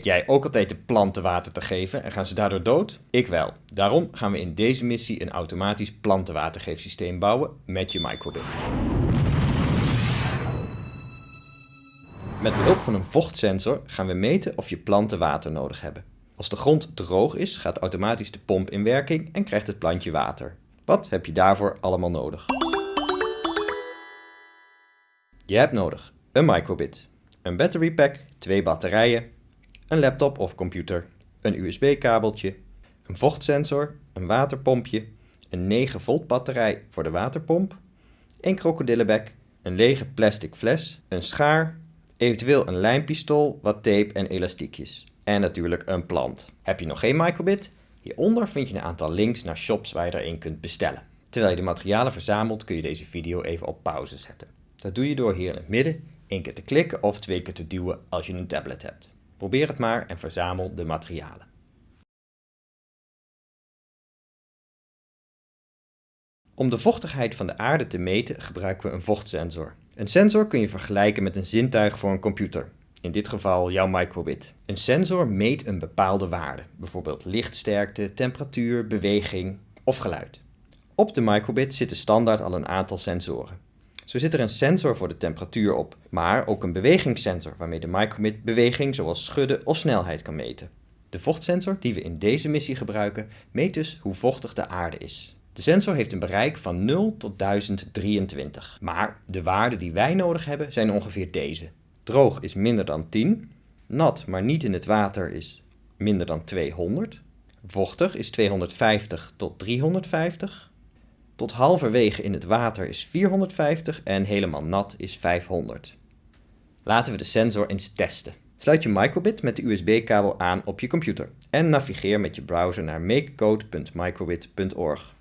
Vergeet jij ook altijd de planten water te geven en gaan ze daardoor dood? Ik wel. Daarom gaan we in deze missie een automatisch plantenwatergeefsysteem bouwen met je microbit. Met behulp van een vochtsensor gaan we meten of je planten water nodig hebben. Als de grond droog is, gaat automatisch de pomp in werking en krijgt het plantje water. Wat heb je daarvoor allemaal nodig? Je hebt nodig een microbit, een battery pack, twee batterijen, een laptop of computer, een USB-kabeltje, een vochtsensor, een waterpompje, een 9 volt batterij voor de waterpomp, een krokodillenbek, een lege plastic fles, een schaar, eventueel een lijmpistool, wat tape en elastiekjes. En natuurlijk een plant. Heb je nog geen microbit? Hieronder vind je een aantal links naar shops waar je er een kunt bestellen. Terwijl je de materialen verzamelt kun je deze video even op pauze zetten. Dat doe je door hier in het midden één keer te klikken of twee keer te duwen als je een tablet hebt. Probeer het maar en verzamel de materialen. Om de vochtigheid van de aarde te meten gebruiken we een vochtsensor. Een sensor kun je vergelijken met een zintuig voor een computer. In dit geval jouw microbit. Een sensor meet een bepaalde waarde, bijvoorbeeld lichtsterkte, temperatuur, beweging of geluid. Op de microbit zitten standaard al een aantal sensoren. Zo zit er een sensor voor de temperatuur op, maar ook een bewegingssensor waarmee de microbit beweging zoals schudden of snelheid kan meten. De vochtsensor die we in deze missie gebruiken meet dus hoe vochtig de aarde is. De sensor heeft een bereik van 0 tot 1023, maar de waarden die wij nodig hebben zijn ongeveer deze. Droog is minder dan 10, nat maar niet in het water is minder dan 200, vochtig is 250 tot 350, tot halverwege in het water is 450 en helemaal nat is 500. Laten we de sensor eens testen. Sluit je microbit met de USB-kabel aan op je computer en navigeer met je browser naar makecode.microbit.org.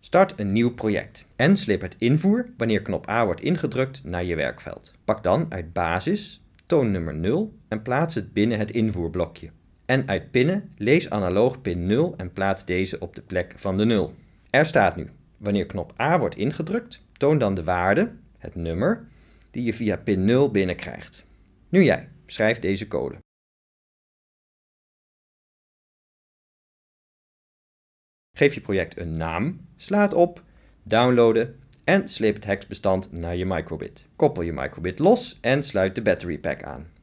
Start een nieuw project en slip het invoer wanneer knop A wordt ingedrukt naar je werkveld. Pak dan uit basis toonnummer 0 en plaats het binnen het invoerblokje. En uit pinnen lees analoog pin 0 en plaats deze op de plek van de 0. Er staat nu, wanneer knop A wordt ingedrukt, toon dan de waarde, het nummer, die je via pin 0 binnenkrijgt. Nu jij, schrijf deze code. Geef je project een naam, sla het op, downloaden en sleep het hexbestand naar je microbit. Koppel je microbit los en sluit de battery pack aan.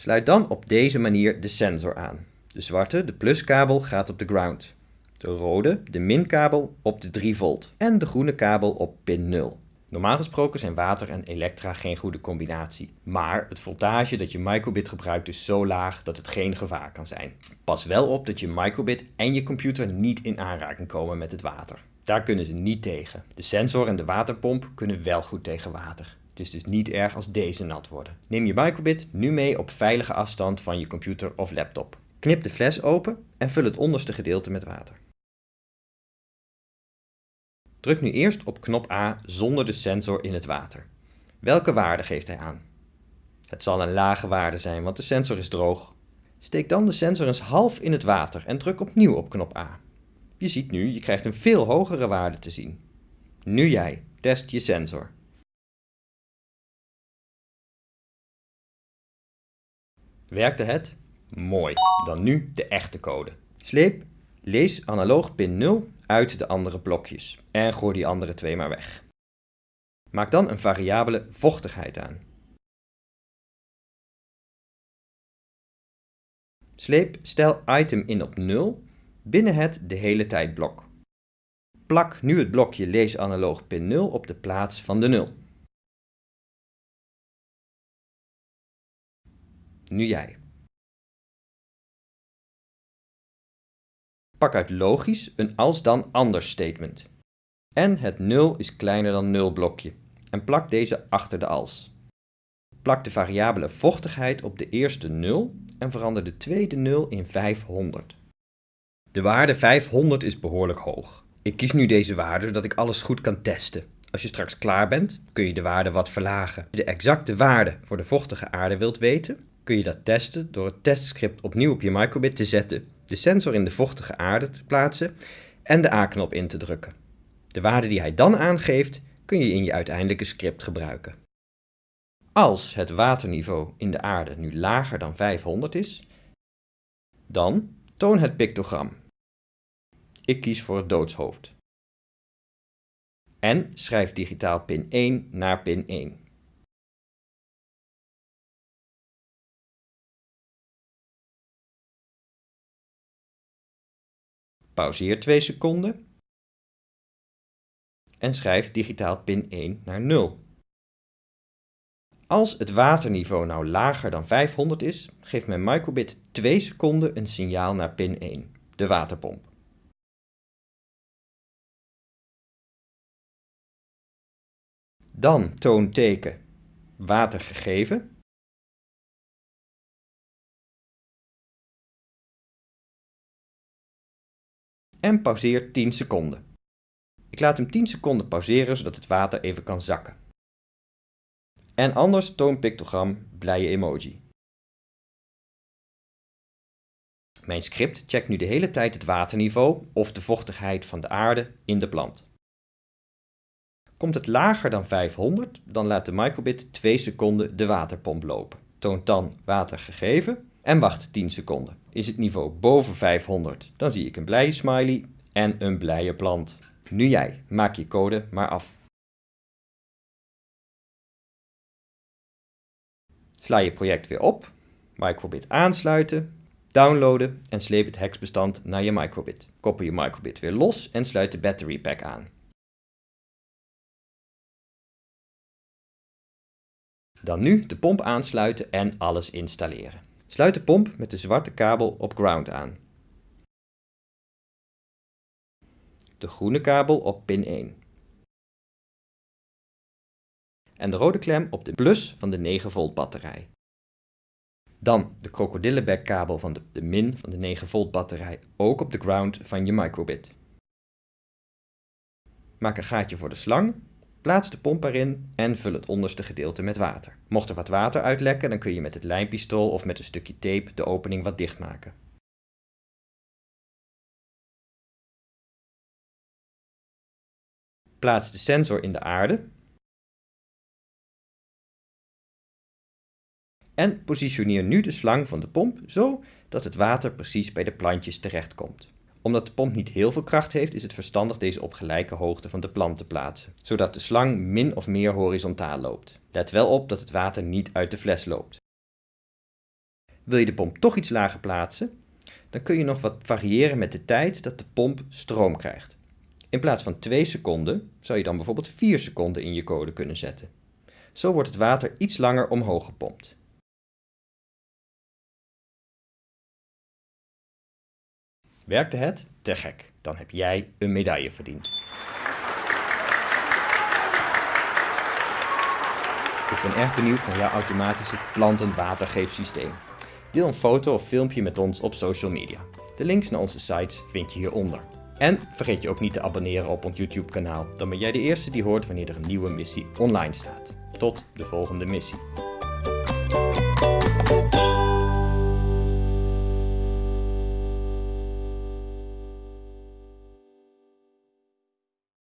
Sluit dan op deze manier de sensor aan. De zwarte, de pluskabel, gaat op de ground. De rode, de minkabel, op de 3 volt. En de groene kabel op pin 0. Normaal gesproken zijn water en elektra geen goede combinatie. Maar het voltage dat je microbit gebruikt is zo laag dat het geen gevaar kan zijn. Pas wel op dat je microbit en je computer niet in aanraking komen met het water. Daar kunnen ze niet tegen. De sensor en de waterpomp kunnen wel goed tegen water. Het is dus niet erg als deze nat worden. Neem je microbit nu mee op veilige afstand van je computer of laptop. Knip de fles open en vul het onderste gedeelte met water. Druk nu eerst op knop A zonder de sensor in het water. Welke waarde geeft hij aan? Het zal een lage waarde zijn, want de sensor is droog. Steek dan de sensor eens half in het water en druk opnieuw op knop A. Je ziet nu, je krijgt een veel hogere waarde te zien. Nu jij, test je sensor. Werkte het? Mooi. Dan nu de echte code. Sleep, lees analoog pin 0 uit de andere blokjes en gooi die andere twee maar weg. Maak dan een variabele vochtigheid aan. Sleep stel item in op 0 binnen het de hele tijd blok. Plak nu het blokje lees analoog pin 0 op de plaats van de 0. Nu jij. Pak uit logisch een als dan anders statement. En het 0 is kleiner dan 0 blokje en plak deze achter de als. Plak de variabele vochtigheid op de eerste 0 en verander de tweede 0 in 500. De waarde 500 is behoorlijk hoog. Ik kies nu deze waarde zodat ik alles goed kan testen. Als je straks klaar bent, kun je de waarde wat verlagen. Als je de exacte waarde voor de vochtige aarde wilt weten, kun je dat testen door het testscript opnieuw op je microbit te zetten, de sensor in de vochtige aarde te plaatsen en de A-knop in te drukken. De waarde die hij dan aangeeft kun je in je uiteindelijke script gebruiken. Als het waterniveau in de aarde nu lager dan 500 is, dan toon het pictogram. Ik kies voor het doodshoofd. En schrijf digitaal pin 1 naar pin 1. Pauzeer 2 seconden en schrijf digitaal pin 1 naar 0. Als het waterniveau nou lager dan 500 is, geeft mijn microbit 2 seconden een signaal naar pin 1, de waterpomp. Dan toon teken water gegeven. En pauzeer 10 seconden. Ik laat hem 10 seconden pauzeren zodat het water even kan zakken. En anders toon pictogram blije emoji. Mijn script checkt nu de hele tijd het waterniveau of de vochtigheid van de aarde in de plant. Komt het lager dan 500, dan laat de microbit 2 seconden de waterpomp lopen. Toont dan water gegeven en wacht 10 seconden. Is het niveau boven 500, dan zie ik een blije smiley en een blije plant. Nu jij, maak je code maar af. Sla je project weer op, microbit aansluiten, downloaden en sleep het hexbestand naar je microbit. Koppel je microbit weer los en sluit de battery pack aan. Dan nu de pomp aansluiten en alles installeren. Sluit de pomp met de zwarte kabel op ground aan. De groene kabel op pin 1. En de rode klem op de plus van de 9 volt batterij. Dan de krokodillenbekkabel van de, de min van de 9 volt batterij ook op de ground van je microbit. Maak een gaatje voor de slang Plaats de pomp erin en vul het onderste gedeelte met water. Mocht er wat water uitlekken, dan kun je met het lijmpistool of met een stukje tape de opening wat dichtmaken. Plaats de sensor in de aarde en positioneer nu de slang van de pomp zo dat het water precies bij de plantjes terechtkomt omdat de pomp niet heel veel kracht heeft, is het verstandig deze op gelijke hoogte van de plant te plaatsen, zodat de slang min of meer horizontaal loopt. Let wel op dat het water niet uit de fles loopt. Wil je de pomp toch iets lager plaatsen, dan kun je nog wat variëren met de tijd dat de pomp stroom krijgt. In plaats van 2 seconden zou je dan bijvoorbeeld 4 seconden in je code kunnen zetten. Zo wordt het water iets langer omhoog gepompt. Werkte het? Te gek. Dan heb jij een medaille verdiend. Ik ben erg benieuwd naar jouw automatische plantenwatergeefsysteem. Deel een foto of filmpje met ons op social media. De links naar onze sites vind je hieronder. En vergeet je ook niet te abonneren op ons YouTube kanaal, dan ben jij de eerste die hoort wanneer er een nieuwe missie online staat. Tot de volgende missie.